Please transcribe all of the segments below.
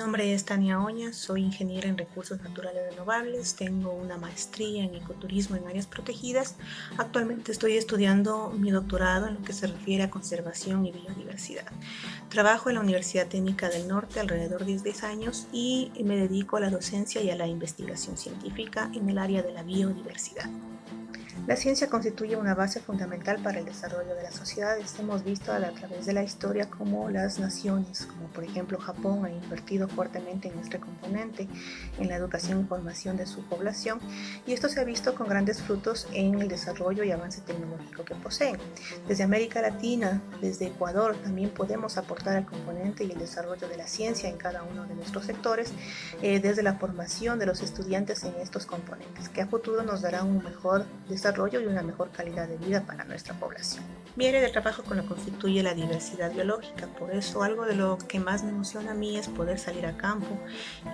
nombre es Tania Oña, soy ingeniera en recursos naturales renovables, tengo una maestría en ecoturismo en áreas protegidas. Actualmente estoy estudiando mi doctorado en lo que se refiere a conservación y biodiversidad. Trabajo en la Universidad Técnica del Norte alrededor de 10 años y me dedico a la docencia y a la investigación científica en el área de la biodiversidad. La ciencia constituye una base fundamental para el desarrollo de las sociedades. Hemos visto a, través de la historia cómo las naciones, como por ejemplo Japón, han invertido fuertemente en este componente, en la educación y formación de su población, y esto se ha visto con grandes frutos en el desarrollo y avance tecnológico que poseen. Desde América Latina, desde Ecuador, también podemos aportar el componente y el desarrollo de la ciencia en cada uno de nuestros sectores, eh, desde la formación de los estudiantes en estos componentes, que a futuro nos dará un mejor desarrollo y una mejor calidad de vida para nuestra población. Mi área de trabajo con lo constituye la diversidad biológica, por eso algo de lo que más me emociona a mí es poder salir a campo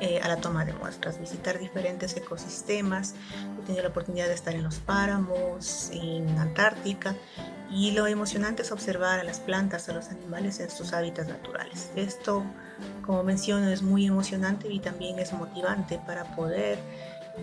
eh, a la toma de muestras, visitar diferentes ecosistemas. He tenido la oportunidad de estar en los páramos, en Antártica, y lo emocionante es observar a las plantas, a los animales en sus hábitats naturales. Esto, como menciono, es muy emocionante y también es motivante para poder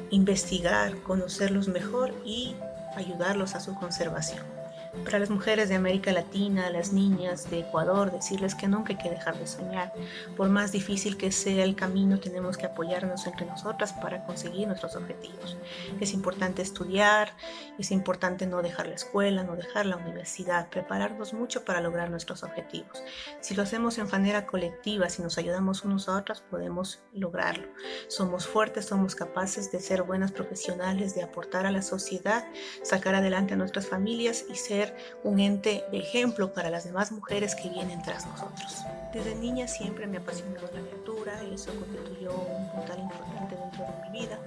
investigar, conocerlos mejor y ayudarlos a su conservación. Para las mujeres de América Latina, las niñas de Ecuador, decirles que nunca hay que dejar de soñar. Por más difícil que sea el camino, tenemos que apoyarnos entre nosotras para conseguir nuestros objetivos. Es importante estudiar, es importante no dejar la escuela, no dejar la universidad, prepararnos mucho para lograr nuestros objetivos. Si lo hacemos en manera colectiva, si nos ayudamos unos a otros, podemos lograrlo. Somos fuertes, somos capaces de ser buenas profesionales, de aportar a la sociedad, sacar adelante a nuestras familias y ser un ente de ejemplo para las demás mujeres que vienen tras nosotros. Desde niña siempre me apasionó la lectura y eso constituyó un puntal importante dentro de mi vida,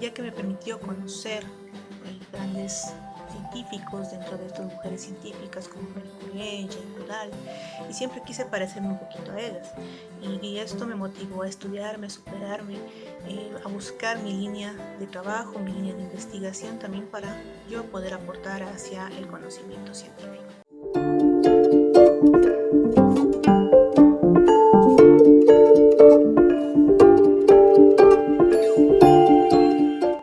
ya que me permitió conocer grandes científicos dentro de estas mujeres científicas como Marie Curie, Jane Goodall y siempre quise parecerme un poquito a ellas y, esto me motivó a estudiarme, a superarme, eh, a buscar mi línea de trabajo, mi línea de investigación también para yo poder aportar hacia el conocimiento científico.